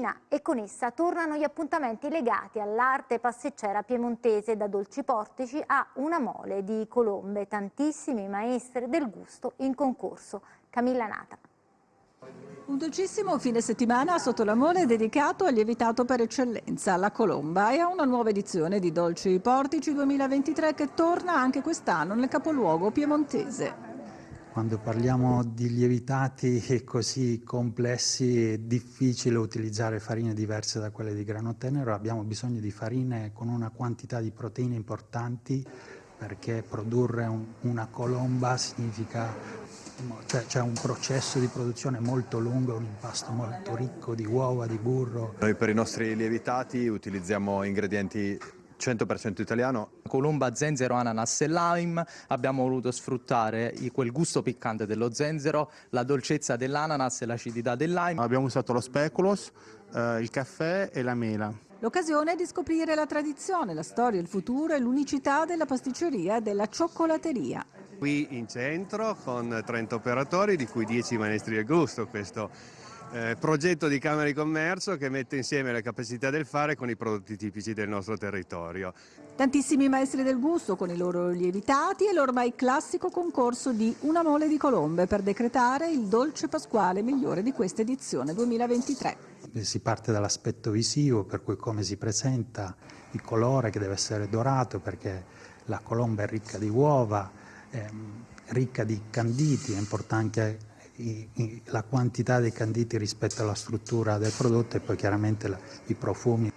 cucina e con essa tornano gli appuntamenti legati all'arte passeggera piemontese da dolci portici a una mole di colombe, tantissimi maestri del gusto in concorso. Camilla Nata. Un dolcissimo fine settimana sotto la mole dedicato al lievitato per eccellenza, la colomba, e a una nuova edizione di Dolci Portici 2023 che torna anche quest'anno nel capoluogo piemontese. Quando parliamo di lievitati così complessi è difficile utilizzare farine diverse da quelle di grano tenero, abbiamo bisogno di farine con una quantità di proteine importanti perché produrre un, una colomba significa cioè c'è un processo di produzione molto lungo, un impasto molto ricco di uova, di burro. Noi per i nostri lievitati utilizziamo ingredienti 100% italiano. Colomba, zenzero, ananas e lime, abbiamo voluto sfruttare quel gusto piccante dello zenzero, la dolcezza dell'ananas e l'acidità del lime. Abbiamo usato lo speculoos, eh, il caffè e la mela. L'occasione è di scoprire la tradizione, la storia, il futuro e l'unicità della pasticceria e della cioccolateria. Qui in centro con 30 operatori, di cui 10 maestri del gusto, questo eh, progetto di Camera di Commercio che mette insieme le capacità del fare con i prodotti tipici del nostro territorio. Tantissimi maestri del gusto con i loro lievitati e l'ormai classico concorso di Una mole di colombe per decretare il dolce pasquale migliore di questa edizione 2023. Si parte dall'aspetto visivo, per cui come si presenta, il colore che deve essere dorato perché la colomba è ricca di uova, ehm, ricca di canditi, è importante la quantità dei canditi rispetto alla struttura del prodotto e poi chiaramente la, i profumi.